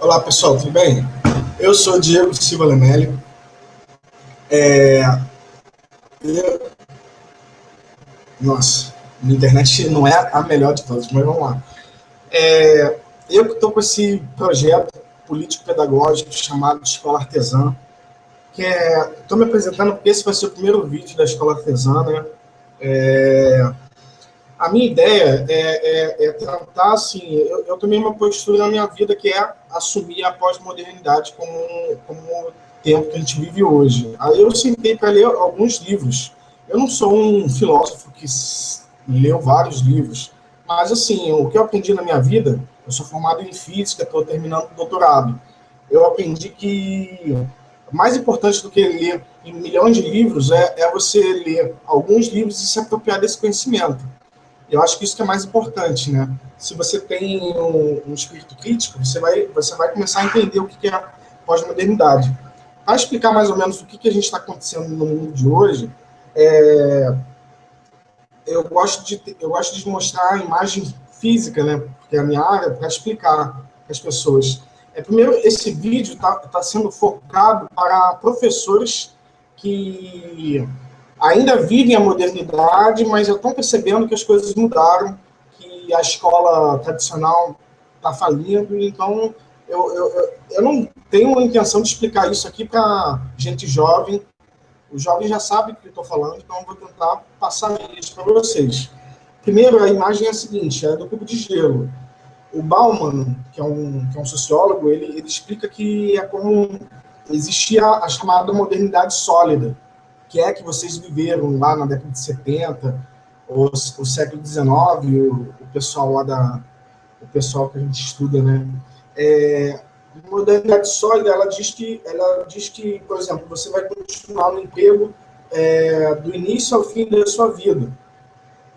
Olá, pessoal, tudo bem? Eu sou Diego Silva Lemelli. É... Eu... Nossa, a internet não é a melhor de todas, mas vamos lá. É... Eu estou com esse projeto político-pedagógico chamado Escola Artesã, que é... Estou me apresentando porque esse vai ser o primeiro vídeo da Escola Artesã, né? É... A minha ideia é, é, é tentar, assim, eu, eu, tomei uma postura na minha vida que é assumir a pós-modernidade como, como o tempo que a gente vive hoje. Aí eu sentei para ler alguns livros. Eu não sou um filósofo que leu vários livros, mas, assim, o que eu aprendi na minha vida, eu sou formado em física, estou terminando o doutorado. Eu aprendi que mais importante do que ler milhões de livros é, é você ler alguns livros e se apropriar desse conhecimento. Eu acho que isso que é mais importante, né? Se você tem um, um espírito crítico, você vai, você vai começar a entender o que é pós-modernidade. Para explicar mais ou menos o que, que a gente está acontecendo no mundo de hoje, é, eu, gosto de, eu gosto de mostrar a imagem física, né? Porque é a minha área, para explicar as pessoas. É, primeiro, esse vídeo está tá sendo focado para professores que ainda vivem a modernidade, mas já estão percebendo que as coisas mudaram, que a escola tradicional está falindo, então eu, eu, eu não tenho a intenção de explicar isso aqui para gente jovem, os jovens já sabem o que eu estou falando, então eu vou tentar passar isso para vocês. Primeiro, a imagem é a seguinte, é do cubo de gelo. O Bauman, que é um, que é um sociólogo, ele, ele explica que é como existia a chamada modernidade sólida, que é que vocês viveram lá na década de 70, o, o século XIX, o, o, pessoal lá da... o pessoal que a gente estuda, né? É, modernidade sólida, ela diz que, ela diz que, por exemplo, você vai continuar no emprego é, do início ao fim da sua vida.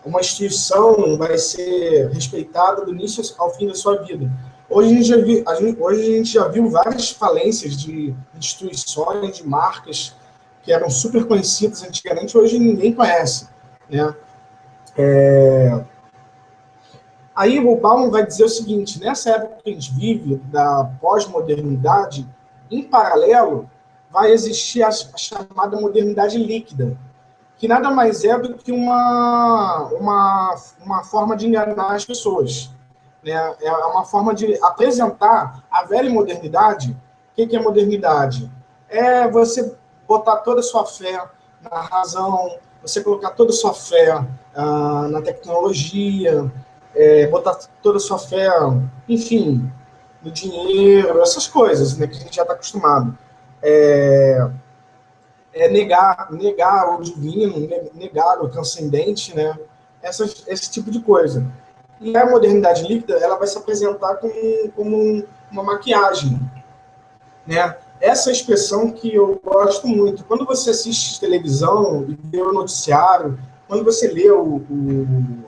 Uma instituição vai ser respeitada do início ao fim da sua vida. Hoje a gente já viu, a gente, hoje a gente já viu várias falências de instituições, de marcas que eram super conhecidas antigamente, hoje ninguém conhece. Né? É... Aí o Bauman vai dizer o seguinte, nessa época que a gente vive, da pós-modernidade, em paralelo, vai existir a, a chamada modernidade líquida, que nada mais é do que uma, uma, uma forma de enganar as pessoas. Né? É uma forma de apresentar a velha modernidade. O que é modernidade? É você botar toda a sua fé na razão, você colocar toda a sua fé ah, na tecnologia, é, botar toda a sua fé, enfim, no dinheiro, essas coisas né, que a gente já está acostumado. É, é, negar, negar o divino, negar o transcendente, né? Essas, esse tipo de coisa. E a modernidade líquida, ela vai se apresentar como, como uma maquiagem, né? Essa expressão que eu gosto muito. Quando você assiste televisão vê o noticiário, quando você lê o, o,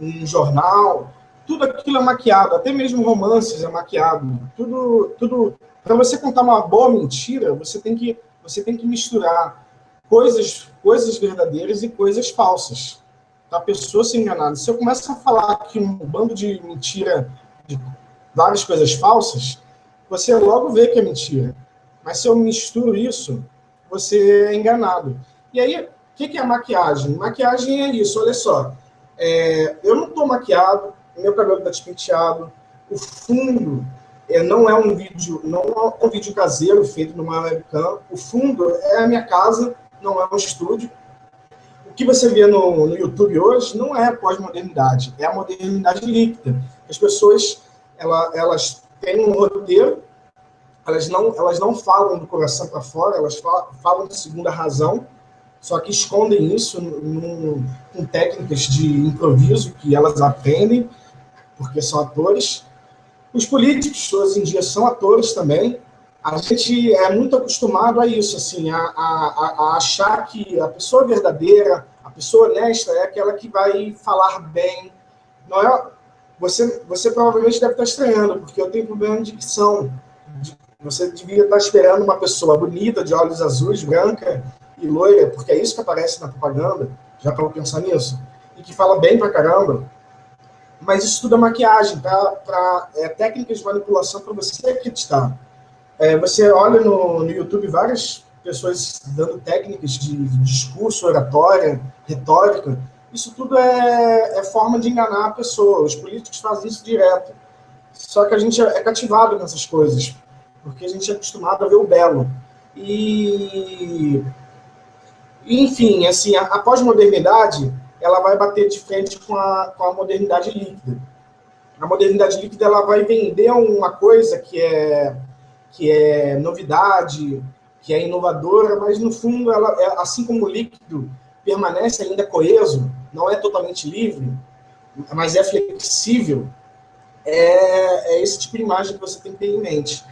um jornal, tudo aquilo é maquiado, até mesmo romances é maquiado. Tudo, tudo. Para você contar uma boa mentira, você tem que, você tem que misturar coisas, coisas verdadeiras e coisas falsas. A pessoa ser enganada. Se eu começo a falar aqui um bando de mentira, de várias coisas falsas, você logo vê que é mentira. Mas se eu misturo isso, você é enganado. E aí, o que, que é maquiagem? Maquiagem é isso, olha só. É, eu não estou maquiado, meu cabelo está despenteado, o fundo é, não é um vídeo, não é um vídeo caseiro feito numa webcam. O fundo é a minha casa, não é um estúdio. O que você vê no, no YouTube hoje não é pós-modernidade, é a modernidade líquida. As pessoas ela, elas tem um roteiro, elas não, elas não falam do coração para fora, elas falam, falam de segunda razão, só que escondem isso num, com técnicas de improviso que elas aprendem, porque são atores. Os políticos, hoje em dia, são atores também. A gente é muito acostumado a isso, assim, a, a, a achar que a pessoa verdadeira, a pessoa honesta é aquela que vai falar bem. Não é, você, você provavelmente deve estar estranhando, porque eu tenho problema de dicção. Você devia estar esperando uma pessoa bonita, de olhos azuis, branca e loira, porque é isso que aparece na propaganda, já para pensar nisso, e que fala bem pra caramba. mas isso tudo é maquiagem, para é, técnicas de manipulação para você acreditar. É, você olha no, no YouTube várias pessoas dando técnicas de discurso, oratória, retórica, isso tudo é, é, forma de enganar a pessoa. Os políticos fazem isso direto. Só que a gente é cativado nessas coisas, porque a gente é acostumado a ver o belo. E, enfim, assim, a, a pós-modernidade, ela vai bater de frente com a, com a modernidade líquida. A modernidade líquida, ela vai vender uma coisa que é, que é novidade, que é inovadora, mas no fundo, ela, é, assim como o líquido permanece ainda coeso, não é totalmente livre, mas é flexível, é, é esse tipo de imagem que você tem que ter em mente.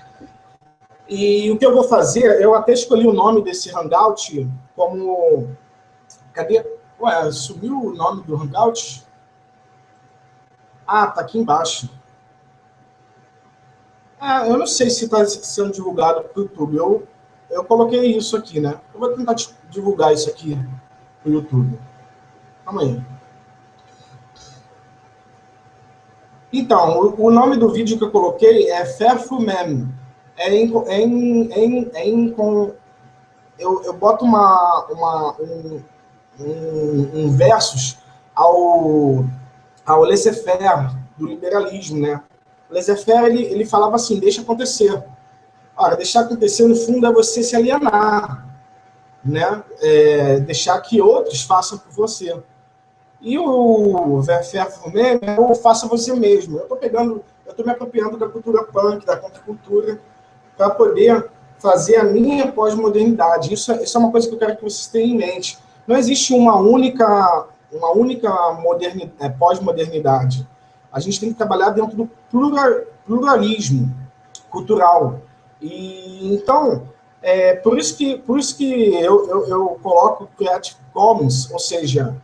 E o que eu vou fazer, eu até escolhi o nome desse Hangout como... Cadê? Ué, sumiu o nome do Hangout? Ah, tá aqui embaixo. Ah, eu não sei se está sendo divulgado para o YouTube. Eu, eu coloquei isso aqui, né? Eu vou tentar divulgar isso aqui para o YouTube. Aí. Então, o, nome do vídeo que eu coloquei é Fairful Mem. É em, é em, é em, é em com, eu, eu boto uma, uma, um, um, um versus ao, ao laissez-faire do liberalismo, né? O laissez-faire, ele, ele falava assim, deixa acontecer. Ora, deixar acontecer, no fundo, é você se alienar, né? É, deixar que outros façam por você. E o Verfer meme é o faça você mesmo. Eu estou pegando, eu estou me apropriando da cultura punk, da contracultura, para poder fazer a minha pós-modernidade. Isso, é, isso é uma coisa que eu quero que vocês tenham em mente. Não existe uma única, uma única é, pós-modernidade. A gente tem que trabalhar dentro do plural, pluralismo cultural. E então, é, por isso que, por isso que eu, eu, eu coloco Creative Commons, ou seja,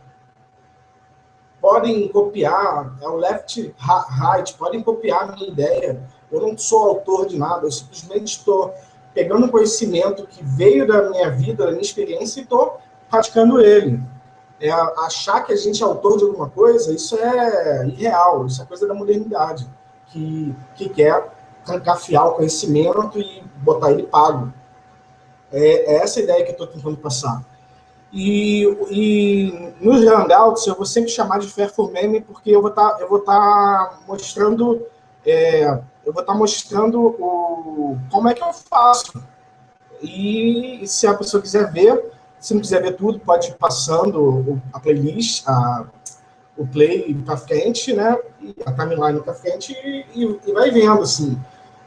podem copiar, é o left right, podem copiar a minha ideia. Eu não sou autor de nada, eu simplesmente estou pegando conhecimento que veio da minha vida, da minha experiência, e estou praticando ele. É, achar que a gente é autor de alguma coisa, isso é irreal, isso é coisa da modernidade, que, que quer trancafiar o conhecimento e botar ele pago. É, é essa ideia que eu estou tentando passar. E, e nos Hangouts eu vou sempre chamar de Fair for Meme, porque eu vou estar tá, tá mostrando, é, eu vou estar tá mostrando o, como é que eu faço. E se a pessoa quiser ver, se não quiser ver tudo, pode ir passando a playlist, a, o play para frente, né? A timeline para frente e, e, vai vendo, assim.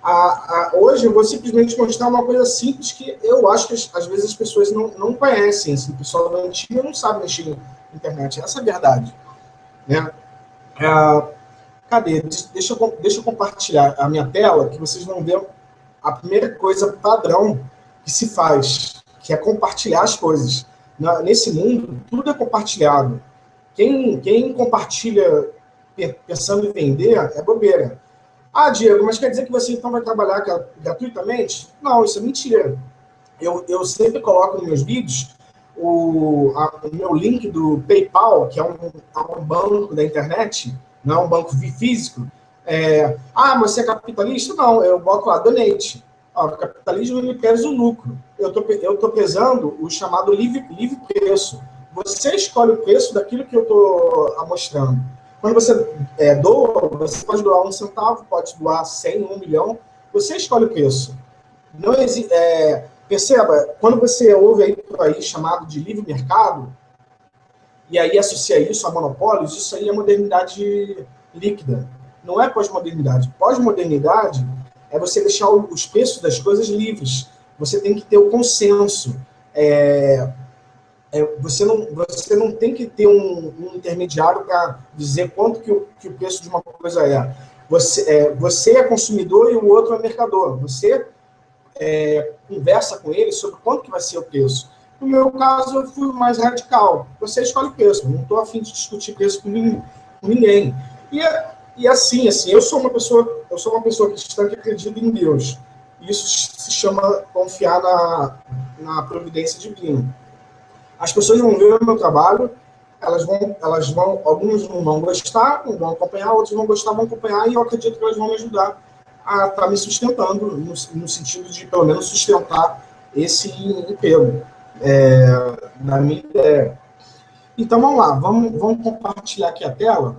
A, a, hoje eu vou simplesmente mostrar uma coisa simples que eu acho que às vezes as pessoas não, não conhecem. Assim, o pessoal da antiga não sabe mexer na internet. Essa é a verdade. Né? É, cadê? Deixa eu, deixa eu compartilhar a minha tela, que vocês vão ver a primeira coisa padrão que se faz, que é compartilhar as coisas. Na, nesse mundo, tudo é compartilhado. Quem, quem compartilha pensando em vender é bobeira. Ah, Diego, mas quer dizer que você então vai trabalhar gratuitamente? Não, isso é mentira. Eu, eu sempre coloco nos meus vídeos o, a, o meu link do PayPal, que é um, é um banco da internet, não é um banco físico. É, ah, você é capitalista? Não, eu boto lá, donate. O capitalismo ele pesa o lucro. Eu tô, eu tô pesando o chamado livre, livre preço. Você escolhe o preço daquilo que eu estou mostrando. Quando você é, doa, você pode doar um centavo, pode doar 100, um milhão, você escolhe o preço. Não é, perceba, quando você ouve aí por aí chamado de livre mercado, e aí associa isso a monopólios, isso aí é modernidade líquida. Não é pós-modernidade. Pós-modernidade é você deixar os preços das coisas livres. Você tem que ter o consenso. É, é, você, não, você não tem que ter um, um intermediário para dizer quanto que o, que o preço de uma coisa é. Você, é. você é consumidor e o outro é mercador. Você é, conversa com ele sobre quanto que vai ser o preço. No meu caso, eu fui mais radical. Você escolhe o preço. Não estou afim de discutir preço com ninguém. E, e assim, assim, eu sou uma pessoa, eu sou uma pessoa cristã que acredita em Deus. Isso se chama confiar na, na providência divina. As pessoas vão ver o meu trabalho elas vão, elas vão, alguns não vão gostar, não vão acompanhar, outros vão gostar, vão acompanhar, e eu acredito que elas vão me ajudar a estar tá me sustentando, no, no, sentido de, pelo menos, sustentar esse emprego, é, na minha ideia. Então, vamos lá, vamos, vamos compartilhar aqui a tela.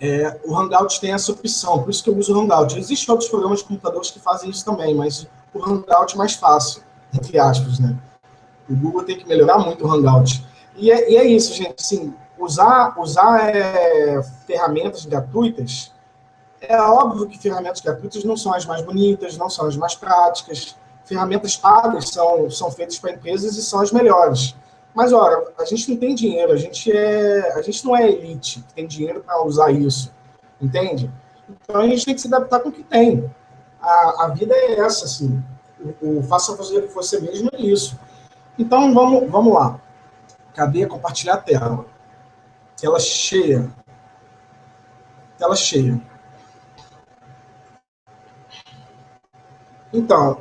É, o Hangout tem essa opção, por isso que eu uso o Hangout. Existem outros programas de computadores que fazem isso também, mas o Hangout é mais fácil, entre aspas, né? O Google tem que melhorar muito o Hangout. E é, e é isso, gente, assim, usar, usar é, ferramentas gratuitas, é óbvio que ferramentas gratuitas não são as mais bonitas, não são as mais práticas, ferramentas pagas são, são feitas para empresas e são as melhores. Mas, ora, a gente não tem dinheiro, a gente, é, a gente não é elite que tem dinheiro para usar isso, entende? Então, a gente tem que se adaptar com o que tem. A, a vida é essa, assim. O, o faça fazer você mesmo é isso. Então, vamos, vamos lá. Cadê compartilhar a tela? Tela cheia. Tela cheia. Então,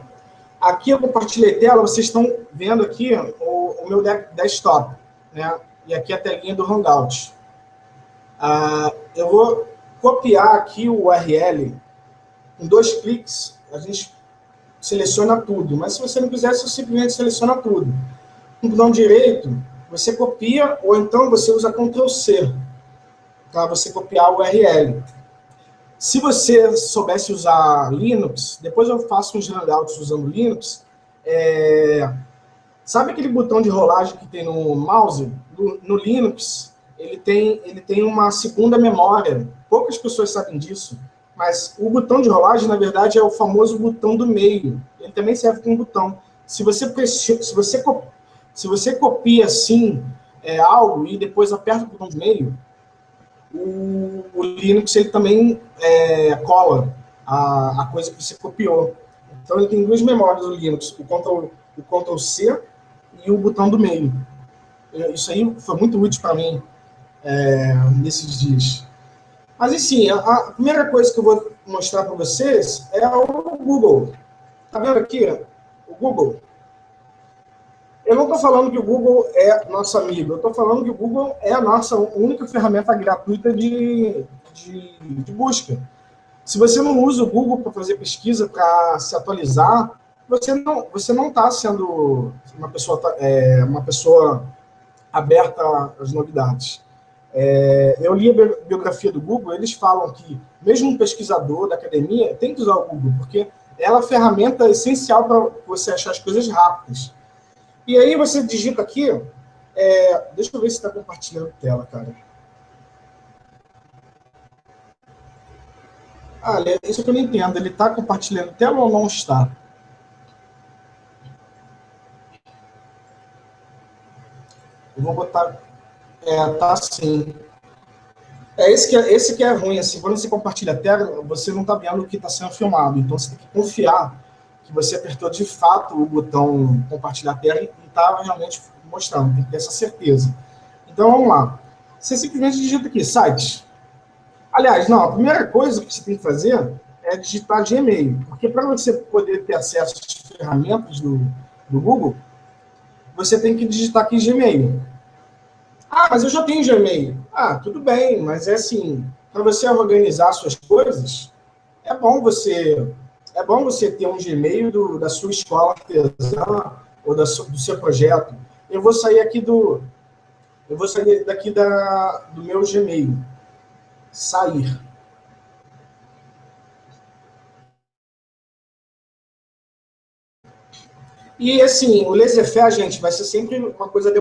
aqui eu compartilhei tela, vocês estão vendo aqui o, o meu desktop, né? E aqui a telinha do Hangout. Ah, eu vou copiar aqui o URL. Com dois cliques, a gente seleciona tudo. Mas se você não quiser, você simplesmente seleciona tudo. Com o botão direito, você copia, ou então você usa Ctrl C, para você copiar o URL. Se você soubesse usar Linux, depois eu faço uns hangouts usando Linux, é... sabe aquele botão de rolagem que tem no mouse? No, no, Linux, ele tem, ele tem uma segunda memória. Poucas pessoas sabem disso, mas o botão de rolagem, na verdade, é o famoso botão do meio. Ele também serve como botão. Se você, se você se você copia assim é, algo e depois aperta o botão de meio, o, o Linux ele também é, cola a, a, coisa que você copiou. Então ele tem duas memórias do Linux, o Ctrl, o Ctrl C e o botão do meio. Isso aí foi muito útil para mim é, nesses dias. Mas, enfim, a, a, primeira coisa que eu vou mostrar para vocês é o Google. Tá vendo aqui? O Google. Eu não estou falando que o Google é nosso amigo, eu estou falando que o Google é a nossa única ferramenta gratuita de, de, de busca. Se você não usa o Google para fazer pesquisa, para se atualizar, você não você não está sendo uma pessoa é, uma pessoa aberta às novidades. É, eu li a biografia do Google, eles falam que mesmo um pesquisador da academia tem que usar o Google, porque ela é a ferramenta essencial para você achar as coisas rápidas. E aí você digita aqui, é, deixa eu ver se está compartilhando tela, cara. Ah, isso que eu não entendo, ele está compartilhando tela ou não está? Eu vou botar, é, tá sim. É esse que é, esse que é ruim, assim, quando você compartilha a tela, você não está vendo o que está sendo filmado, então você tem que confiar que você apertou de fato o botão compartilhar a tela e estava realmente mostrando, tem que ter essa certeza. Então vamos lá. Você simplesmente digita aqui, site. Aliás, não, a primeira coisa que você tem que fazer é digitar Gmail, porque para você poder ter acesso às ferramentas do, do Google, você tem que digitar aqui Gmail. Ah, mas eu já tenho Gmail. Ah, tudo bem, mas é assim, para você organizar suas coisas, é bom você é bom você ter um Gmail do, da sua escola artesã ou da, do seu projeto. Eu vou sair aqui do... Eu vou sair daqui da, do meu Gmail. Sair. E, assim, o laissez-faire, gente, vai ser sempre uma coisa